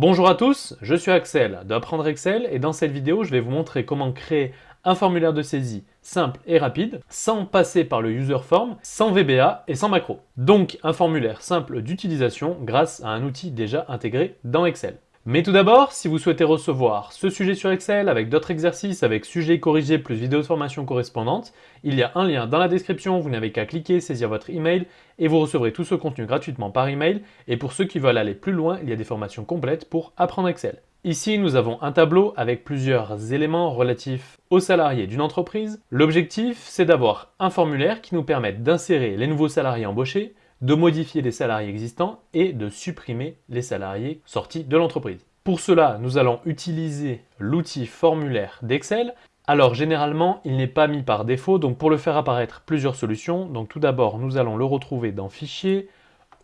Bonjour à tous, je suis Axel d'Apprendre Excel et dans cette vidéo, je vais vous montrer comment créer un formulaire de saisie simple et rapide sans passer par le user form, sans VBA et sans macro. Donc un formulaire simple d'utilisation grâce à un outil déjà intégré dans Excel. Mais tout d'abord, si vous souhaitez recevoir ce sujet sur Excel avec d'autres exercices, avec sujets corrigés plus vidéos de formation correspondantes, il y a un lien dans la description, vous n'avez qu'à cliquer, saisir votre email et vous recevrez tout ce contenu gratuitement par email. Et pour ceux qui veulent aller plus loin, il y a des formations complètes pour apprendre Excel. Ici, nous avons un tableau avec plusieurs éléments relatifs aux salariés d'une entreprise. L'objectif, c'est d'avoir un formulaire qui nous permette d'insérer les nouveaux salariés embauchés, de modifier les salariés existants et de supprimer les salariés sortis de l'entreprise. Pour cela, nous allons utiliser l'outil formulaire d'Excel. Alors généralement, il n'est pas mis par défaut, donc pour le faire apparaître plusieurs solutions. Donc tout d'abord, nous allons le retrouver dans Fichier,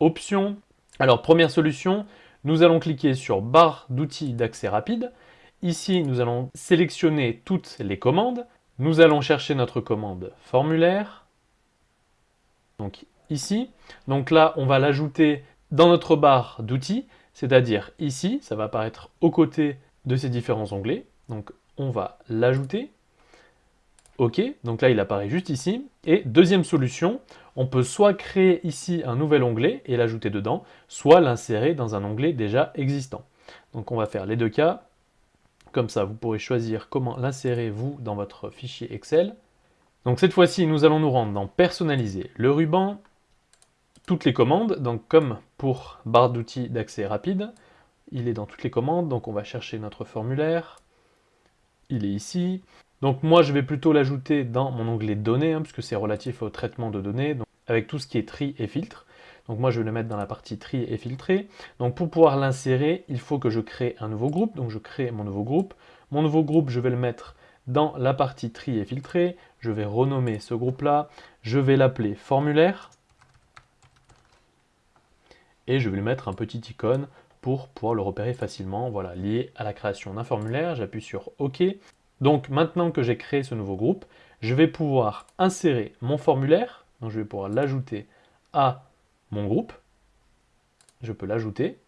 Options. Alors première solution, nous allons cliquer sur Barre d'outils d'accès rapide. Ici, nous allons sélectionner toutes les commandes. Nous allons chercher notre commande formulaire. Donc ici. Donc là, on va l'ajouter dans notre barre d'outils, c'est-à-dire ici, ça va apparaître aux côtés de ces différents onglets. Donc on va l'ajouter. OK, donc là il apparaît juste ici. Et deuxième solution, on peut soit créer ici un nouvel onglet et l'ajouter dedans, soit l'insérer dans un onglet déjà existant. Donc on va faire les deux cas. Comme ça, vous pourrez choisir comment l'insérer vous dans votre fichier Excel. Donc cette fois-ci, nous allons nous rendre dans Personnaliser le ruban toutes les commandes, donc comme pour barre d'outils d'accès rapide, il est dans toutes les commandes, donc on va chercher notre formulaire, il est ici. Donc moi je vais plutôt l'ajouter dans mon onglet données, hein, puisque c'est relatif au traitement de données, donc avec tout ce qui est tri et filtre. Donc moi je vais le mettre dans la partie tri et filtrer. Donc pour pouvoir l'insérer, il faut que je crée un nouveau groupe, donc je crée mon nouveau groupe. Mon nouveau groupe, je vais le mettre dans la partie tri et filtrer. Je vais renommer ce groupe-là, je vais l'appeler formulaire et je vais lui mettre un petit icône pour pouvoir le repérer facilement, voilà, lié à la création d'un formulaire, j'appuie sur OK. Donc maintenant que j'ai créé ce nouveau groupe, je vais pouvoir insérer mon formulaire, donc je vais pouvoir l'ajouter à mon groupe, je peux l'ajouter,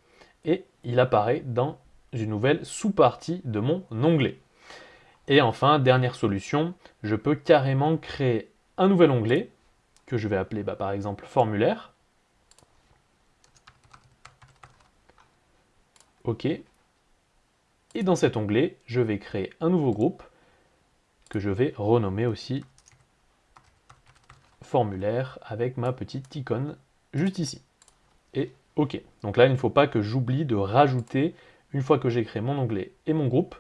et il apparaît dans une nouvelle sous-partie de mon onglet. Et enfin, dernière solution, je peux carrément créer un nouvel onglet, que je vais appeler bah, par exemple formulaire, OK. Et dans cet onglet, je vais créer un nouveau groupe que je vais renommer aussi formulaire avec ma petite icône juste ici. Et OK. Donc là, il ne faut pas que j'oublie de rajouter, une fois que j'ai créé mon onglet et mon groupe,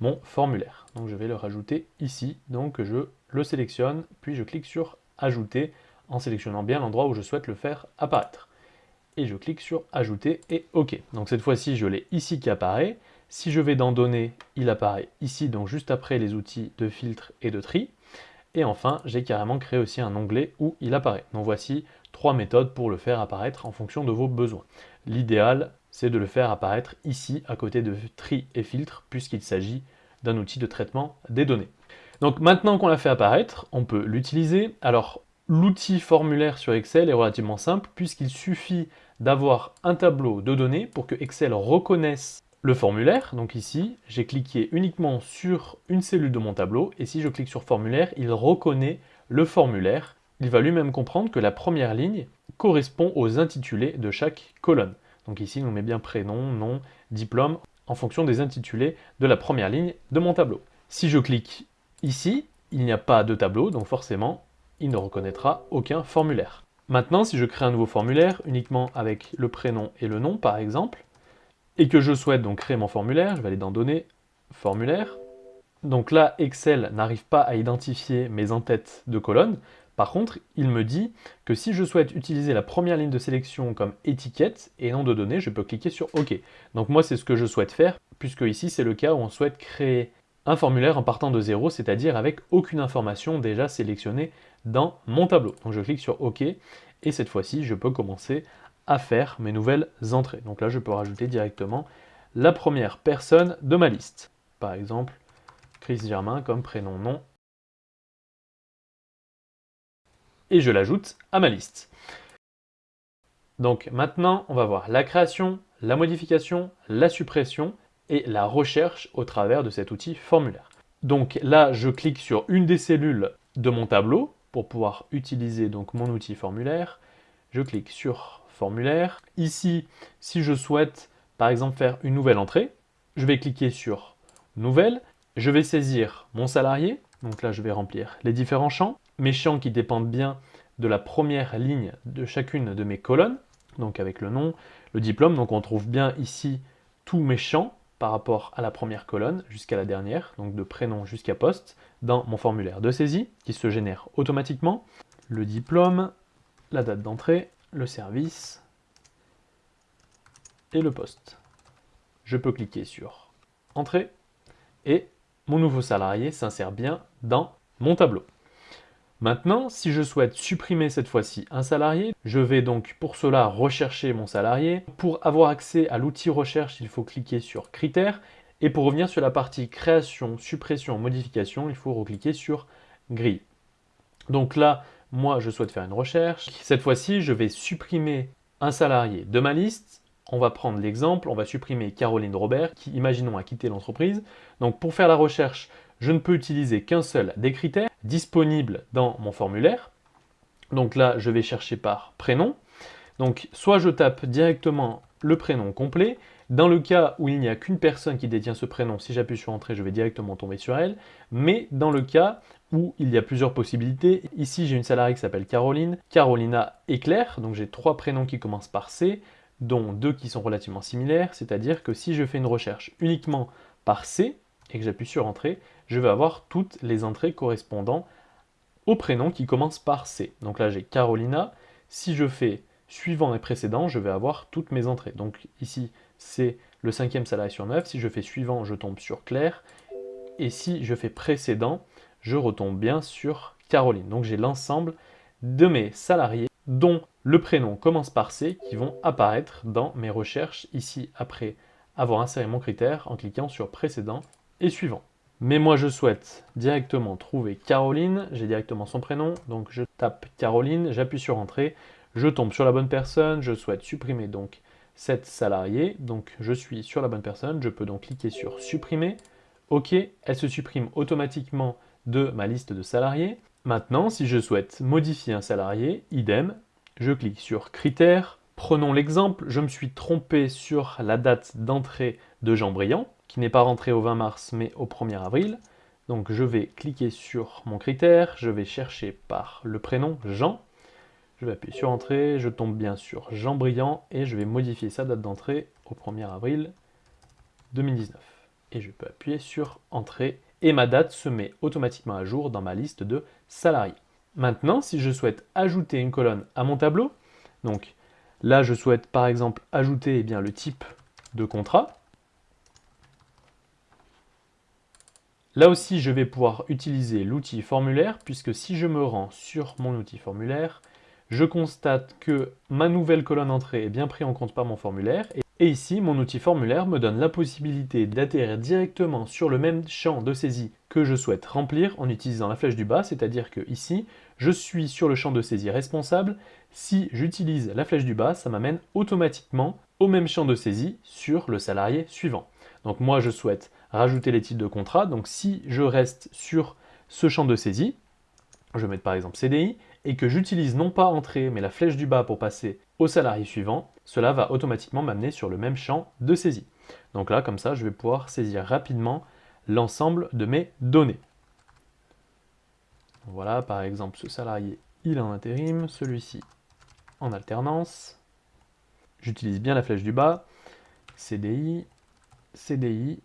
mon formulaire. Donc je vais le rajouter ici. Donc je le sélectionne, puis je clique sur Ajouter en sélectionnant bien l'endroit où je souhaite le faire apparaître et je clique sur ajouter et OK. Donc cette fois-ci, je l'ai ici qui apparaît. Si je vais dans données, il apparaît ici, donc juste après les outils de filtre et de tri. Et enfin, j'ai carrément créé aussi un onglet où il apparaît. Donc voici trois méthodes pour le faire apparaître en fonction de vos besoins. L'idéal, c'est de le faire apparaître ici, à côté de tri et filtre, puisqu'il s'agit d'un outil de traitement des données. Donc maintenant qu'on l'a fait apparaître, on peut l'utiliser. Alors, l'outil formulaire sur Excel est relativement simple, puisqu'il suffit d'avoir un tableau de données pour que Excel reconnaisse le formulaire. Donc ici, j'ai cliqué uniquement sur une cellule de mon tableau et si je clique sur formulaire, il reconnaît le formulaire. Il va lui-même comprendre que la première ligne correspond aux intitulés de chaque colonne. Donc ici, on met bien prénom, nom, diplôme en fonction des intitulés de la première ligne de mon tableau. Si je clique ici, il n'y a pas de tableau, donc forcément, il ne reconnaîtra aucun formulaire. Maintenant, si je crée un nouveau formulaire, uniquement avec le prénom et le nom, par exemple, et que je souhaite donc créer mon formulaire, je vais aller dans Données, Formulaire. Donc là, Excel n'arrive pas à identifier mes entêtes de colonnes. Par contre, il me dit que si je souhaite utiliser la première ligne de sélection comme étiquette et nom de données, je peux cliquer sur OK. Donc moi, c'est ce que je souhaite faire, puisque ici, c'est le cas où on souhaite créer un formulaire en partant de zéro, c'est-à-dire avec aucune information déjà sélectionnée dans mon tableau. Donc je clique sur OK, et cette fois-ci, je peux commencer à faire mes nouvelles entrées. Donc là, je peux rajouter directement la première personne de ma liste. Par exemple, Chris Germain comme prénom, nom. Et je l'ajoute à ma liste. Donc maintenant, on va voir la création, la modification, la suppression et la recherche au travers de cet outil formulaire. Donc là, je clique sur une des cellules de mon tableau pour pouvoir utiliser donc mon outil formulaire. Je clique sur formulaire. Ici, si je souhaite par exemple faire une nouvelle entrée, je vais cliquer sur nouvelle. Je vais saisir mon salarié. Donc là, je vais remplir les différents champs. Mes champs qui dépendent bien de la première ligne de chacune de mes colonnes. Donc avec le nom, le diplôme. Donc on trouve bien ici tous mes champs par rapport à la première colonne jusqu'à la dernière, donc de prénom jusqu'à poste, dans mon formulaire de saisie qui se génère automatiquement. Le diplôme, la date d'entrée, le service et le poste. Je peux cliquer sur Entrée et mon nouveau salarié s'insère bien dans mon tableau. Maintenant, si je souhaite supprimer cette fois-ci un salarié, je vais donc pour cela rechercher mon salarié. Pour avoir accès à l'outil recherche, il faut cliquer sur critères. Et pour revenir sur la partie création, suppression, modification, il faut recliquer sur grille. Donc là, moi, je souhaite faire une recherche. Cette fois-ci, je vais supprimer un salarié de ma liste. On va prendre l'exemple, on va supprimer Caroline Robert, qui, imaginons, a quitté l'entreprise. Donc pour faire la recherche, je ne peux utiliser qu'un seul des critères disponibles dans mon formulaire. Donc là, je vais chercher par prénom. Donc soit je tape directement le prénom complet. Dans le cas où il n'y a qu'une personne qui détient ce prénom, si j'appuie sur Entrée, je vais directement tomber sur elle. Mais dans le cas où il y a plusieurs possibilités, ici j'ai une salariée qui s'appelle Caroline, Carolina et Claire, donc j'ai trois prénoms qui commencent par C, dont deux qui sont relativement similaires, c'est-à-dire que si je fais une recherche uniquement par C, et que j'appuie sur Entrée, je vais avoir toutes les entrées correspondant au prénom qui commence par C. Donc là, j'ai Carolina. Si je fais suivant et précédent, je vais avoir toutes mes entrées. Donc ici, c'est le cinquième salarié sur 9. Si je fais suivant, je tombe sur Claire. Et si je fais précédent, je retombe bien sur Caroline. Donc j'ai l'ensemble de mes salariés dont le prénom commence par C qui vont apparaître dans mes recherches ici après avoir inséré mon critère en cliquant sur précédent et suivant. Mais moi je souhaite directement trouver Caroline, j'ai directement son prénom, donc je tape Caroline, j'appuie sur Entrée, je tombe sur la bonne personne, je souhaite supprimer donc cette salariée, donc je suis sur la bonne personne, je peux donc cliquer sur Supprimer, OK, elle se supprime automatiquement de ma liste de salariés. Maintenant, si je souhaite modifier un salarié, idem, je clique sur Critères, prenons l'exemple, je me suis trompé sur la date d'entrée de Jean Briand, qui n'est pas rentré au 20 mars mais au 1er avril. Donc je vais cliquer sur mon critère, je vais chercher par le prénom Jean. Je vais appuyer sur Entrée, je tombe bien sur Jean Briand et je vais modifier sa date d'entrée au 1er avril 2019. Et je peux appuyer sur Entrée et ma date se met automatiquement à jour dans ma liste de salariés. Maintenant, si je souhaite ajouter une colonne à mon tableau, donc là je souhaite par exemple ajouter eh bien, le type de contrat, Là aussi, je vais pouvoir utiliser l'outil formulaire, puisque si je me rends sur mon outil formulaire, je constate que ma nouvelle colonne entrée est bien prise en compte par mon formulaire. Et ici, mon outil formulaire me donne la possibilité d'atterrir directement sur le même champ de saisie que je souhaite remplir en utilisant la flèche du bas, c'est-à-dire que ici, je suis sur le champ de saisie responsable. Si j'utilise la flèche du bas, ça m'amène automatiquement au même champ de saisie sur le salarié suivant. Donc moi, je souhaite rajouter les titres de contrat. Donc si je reste sur ce champ de saisie, je vais mettre par exemple CDI, et que j'utilise non pas entrée, mais la flèche du bas pour passer au salarié suivant, cela va automatiquement m'amener sur le même champ de saisie. Donc là, comme ça, je vais pouvoir saisir rapidement l'ensemble de mes données. Voilà, par exemple, ce salarié, il est en intérim, celui-ci en alternance. J'utilise bien la flèche du bas, CDI, CDI,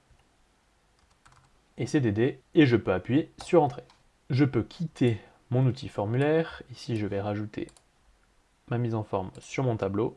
et CDD, et je peux appuyer sur Entrée. Je peux quitter mon outil formulaire, ici je vais rajouter ma mise en forme sur mon tableau.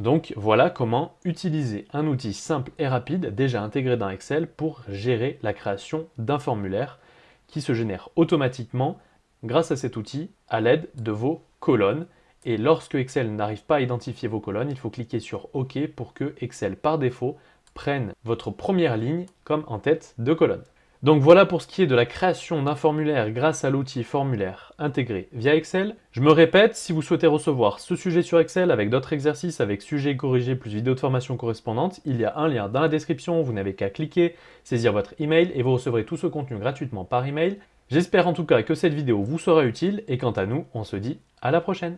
Donc voilà comment utiliser un outil simple et rapide déjà intégré dans Excel pour gérer la création d'un formulaire qui se génère automatiquement grâce à cet outil à l'aide de vos colonnes. Et lorsque Excel n'arrive pas à identifier vos colonnes, il faut cliquer sur OK pour que Excel par défaut prenne votre première ligne comme en tête de colonne. Donc voilà pour ce qui est de la création d'un formulaire grâce à l'outil formulaire intégré via Excel. Je me répète, si vous souhaitez recevoir ce sujet sur Excel avec d'autres exercices, avec sujet corrigé plus vidéo de formation correspondante, il y a un lien dans la description, vous n'avez qu'à cliquer, saisir votre email et vous recevrez tout ce contenu gratuitement par email. J'espère en tout cas que cette vidéo vous sera utile et quant à nous, on se dit à la prochaine